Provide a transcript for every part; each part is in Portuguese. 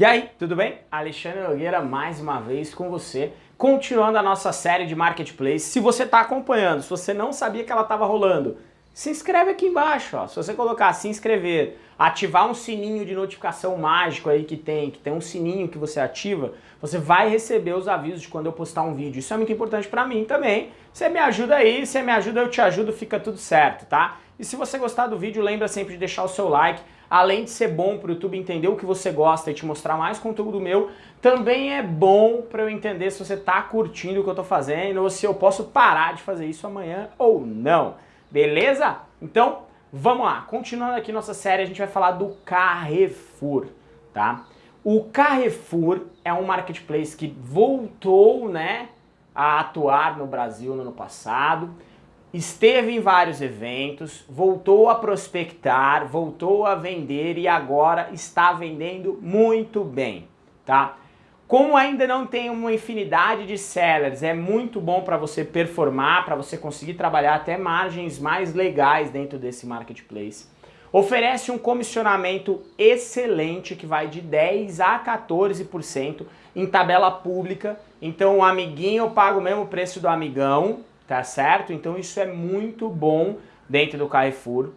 E aí, tudo bem? Alexandre Nogueira mais uma vez com você, continuando a nossa série de Marketplace. Se você está acompanhando, se você não sabia que ela estava rolando, se inscreve aqui embaixo, ó. Se você colocar se inscrever, ativar um sininho de notificação mágico aí que tem, que tem um sininho que você ativa, você vai receber os avisos de quando eu postar um vídeo. Isso é muito importante para mim também. Você me ajuda aí, você me ajuda, eu te ajudo, fica tudo certo, tá? E se você gostar do vídeo, lembra sempre de deixar o seu like. Além de ser bom para o YouTube entender o que você gosta e te mostrar mais conteúdo meu, também é bom para eu entender se você está curtindo o que eu estou fazendo ou se eu posso parar de fazer isso amanhã ou não. Beleza? Então, vamos lá. Continuando aqui nossa série, a gente vai falar do Carrefour, tá? O Carrefour é um marketplace que voltou, né, a atuar no Brasil no ano passado esteve em vários eventos, voltou a prospectar, voltou a vender e agora está vendendo muito bem, tá? Como ainda não tem uma infinidade de sellers, é muito bom para você performar, para você conseguir trabalhar até margens mais legais dentro desse marketplace. Oferece um comissionamento excelente que vai de 10 a 14% em tabela pública. Então o amiguinho paga o mesmo preço do amigão, tá certo? Então isso é muito bom dentro do Carrefour.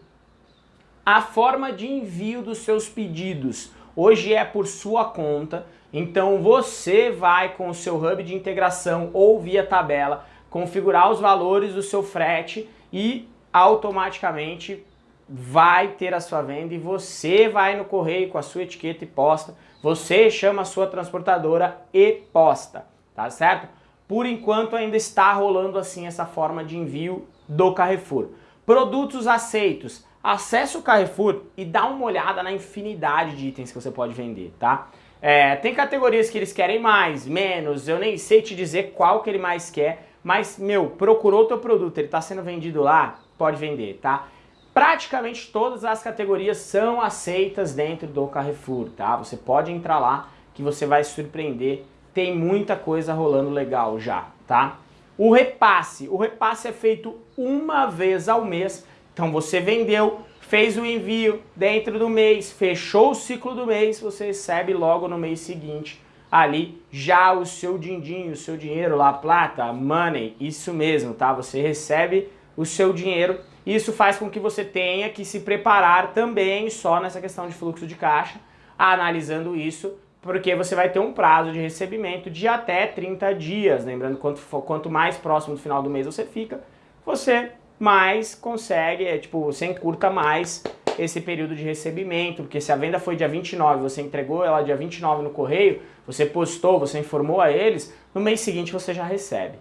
A forma de envio dos seus pedidos hoje é por sua conta, então você vai com o seu hub de integração ou via tabela configurar os valores do seu frete e automaticamente vai ter a sua venda e você vai no correio com a sua etiqueta e posta, você chama a sua transportadora e posta, tá certo? Por enquanto ainda está rolando assim essa forma de envio do Carrefour. Produtos aceitos. Acesse o Carrefour e dá uma olhada na infinidade de itens que você pode vender, tá? É, tem categorias que eles querem mais, menos, eu nem sei te dizer qual que ele mais quer, mas, meu, procurou o teu produto, ele está sendo vendido lá, pode vender, tá? Praticamente todas as categorias são aceitas dentro do Carrefour, tá? Você pode entrar lá que você vai surpreender tem muita coisa rolando legal já, tá? O repasse, o repasse é feito uma vez ao mês, então você vendeu, fez o envio dentro do mês, fechou o ciclo do mês, você recebe logo no mês seguinte ali já o seu din-din, o seu dinheiro lá, plata, money, isso mesmo, tá? Você recebe o seu dinheiro, isso faz com que você tenha que se preparar também só nessa questão de fluxo de caixa, analisando isso porque você vai ter um prazo de recebimento de até 30 dias. Lembrando, quanto, quanto mais próximo do final do mês você fica, você mais consegue, é, tipo, você encurta mais esse período de recebimento, porque se a venda foi dia 29, você entregou ela dia 29 no correio, você postou, você informou a eles, no mês seguinte você já recebe,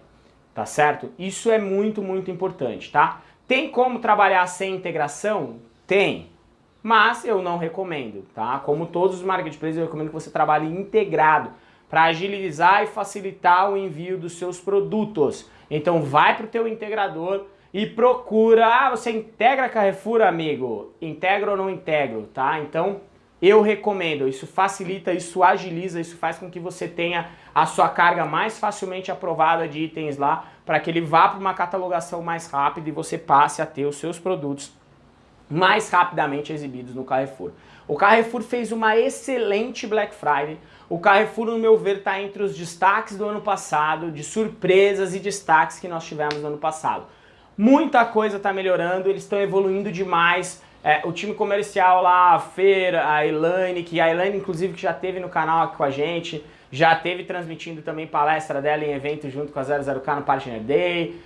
tá certo? Isso é muito, muito importante, tá? Tem como trabalhar sem integração? Tem, mas eu não recomendo, tá? Como todos os marketplaces, eu recomendo que você trabalhe integrado para agilizar e facilitar o envio dos seus produtos. Então vai para o teu integrador e procura, ah, você integra Carrefour, amigo? Integra ou não integro, tá? Então eu recomendo, isso facilita, isso agiliza, isso faz com que você tenha a sua carga mais facilmente aprovada de itens lá, para que ele vá para uma catalogação mais rápida e você passe a ter os seus produtos mais rapidamente exibidos no Carrefour. O Carrefour fez uma excelente Black Friday. O Carrefour, no meu ver, está entre os destaques do ano passado, de surpresas e destaques que nós tivemos no ano passado. Muita coisa está melhorando, eles estão evoluindo demais. É, o time comercial lá, a Feira, a Elaine, que a Elaine, inclusive, que já teve no canal aqui com a gente, já teve transmitindo também palestra dela em evento junto com a 00K no Partner Day.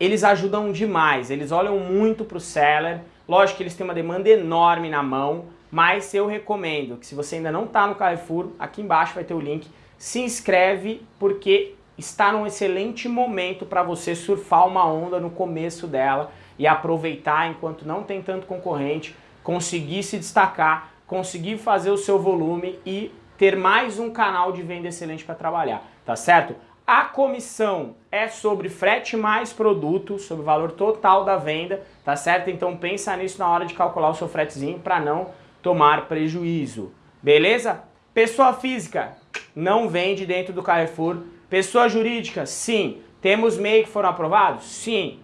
Eles ajudam demais, eles olham muito para o seller, Lógico que eles têm uma demanda enorme na mão, mas eu recomendo que se você ainda não está no Carrefour, aqui embaixo vai ter o link, se inscreve porque está num excelente momento para você surfar uma onda no começo dela e aproveitar enquanto não tem tanto concorrente, conseguir se destacar, conseguir fazer o seu volume e ter mais um canal de venda excelente para trabalhar, tá certo? A comissão é sobre frete mais produto, sobre o valor total da venda, tá certo? Então pensa nisso na hora de calcular o seu fretezinho para não tomar prejuízo, beleza? Pessoa física não vende dentro do Carrefour. Pessoa jurídica, sim. Temos MEI que foram aprovados? Sim.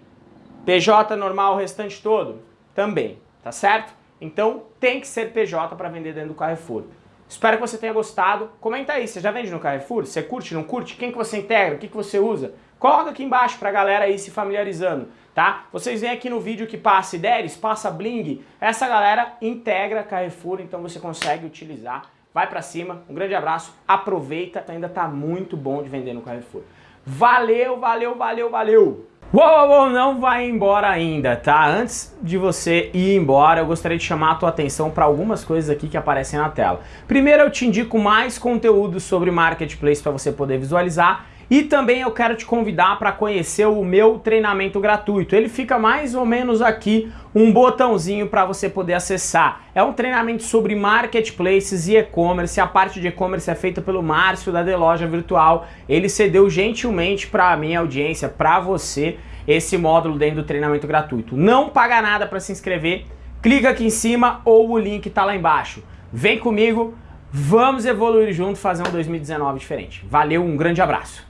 PJ normal o restante todo? Também, tá certo? Então tem que ser PJ para vender dentro do Carrefour. Espero que você tenha gostado. Comenta aí, você já vende no Carrefour? Você curte, não curte? Quem que você integra? O que, que você usa? Coloca aqui embaixo pra galera aí se familiarizando, tá? Vocês veem aqui no vídeo que passa Ideres, passa Bling, essa galera integra Carrefour, então você consegue utilizar. Vai pra cima, um grande abraço, aproveita, ainda tá muito bom de vender no Carrefour. Valeu, valeu, valeu, valeu! Uou, uou, não vai embora ainda, tá? Antes de você ir embora, eu gostaria de chamar a tua atenção para algumas coisas aqui que aparecem na tela. Primeiro, eu te indico mais conteúdo sobre Marketplace para você poder visualizar e também eu quero te convidar para conhecer o meu treinamento gratuito. Ele fica mais ou menos aqui, um botãozinho para você poder acessar. É um treinamento sobre marketplaces e e-commerce. A parte de e-commerce é feita pelo Márcio da The Loja Virtual. Ele cedeu gentilmente para a minha audiência, para você, esse módulo dentro do treinamento gratuito. Não paga nada para se inscrever. Clica aqui em cima ou o link está lá embaixo. Vem comigo, vamos evoluir junto, fazer um 2019 diferente. Valeu, um grande abraço.